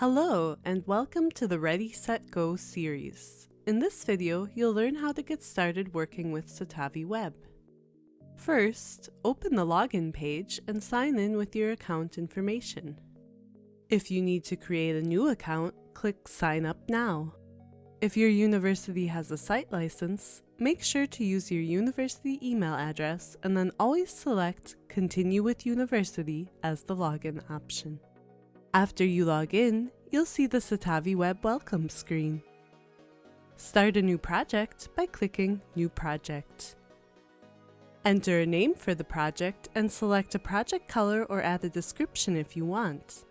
Hello and welcome to the Ready Set Go series. In this video, you'll learn how to get started working with Citavi Web. First, open the login page and sign in with your account information. If you need to create a new account, click Sign Up Now. If your university has a site license, make sure to use your university email address and then always select Continue with University as the login option. After you log in, you'll see the Citavi Web welcome screen. Start a new project by clicking New Project. Enter a name for the project and select a project color or add a description if you want.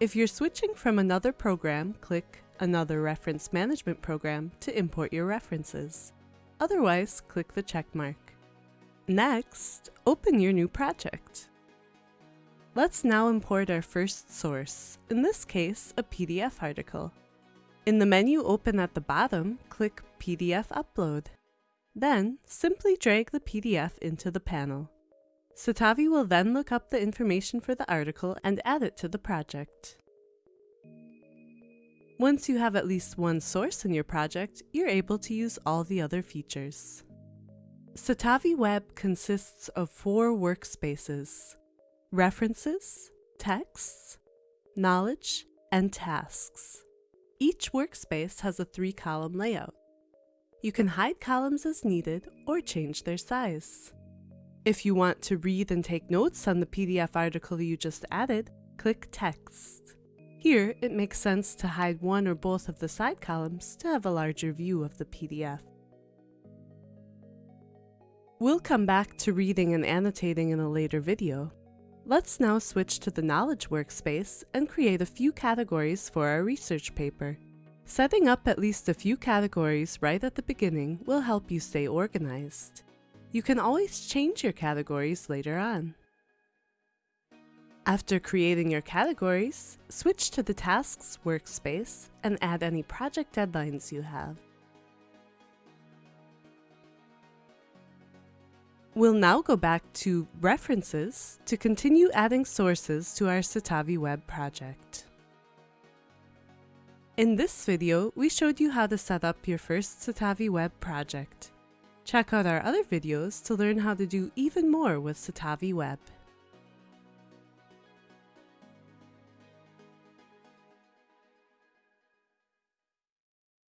If you're switching from another program, click Another Reference Management Program to import your references. Otherwise, click the checkmark. Next, open your new project. Let's now import our first source, in this case, a PDF article. In the menu open at the bottom, click PDF Upload. Then, simply drag the PDF into the panel. Citavi will then look up the information for the article and add it to the project. Once you have at least one source in your project, you're able to use all the other features. Citavi Web consists of four workspaces, references, texts, knowledge, and tasks. Each workspace has a three-column layout. You can hide columns as needed or change their size. If you want to read and take notes on the PDF article you just added, click Text. Here, it makes sense to hide one or both of the side columns to have a larger view of the PDF. We'll come back to reading and annotating in a later video, Let's now switch to the Knowledge workspace and create a few categories for our research paper. Setting up at least a few categories right at the beginning will help you stay organized. You can always change your categories later on. After creating your categories, switch to the Tasks workspace and add any project deadlines you have. We'll now go back to References to continue adding sources to our Citavi Web project. In this video, we showed you how to set up your first Citavi Web project. Check out our other videos to learn how to do even more with Citavi Web.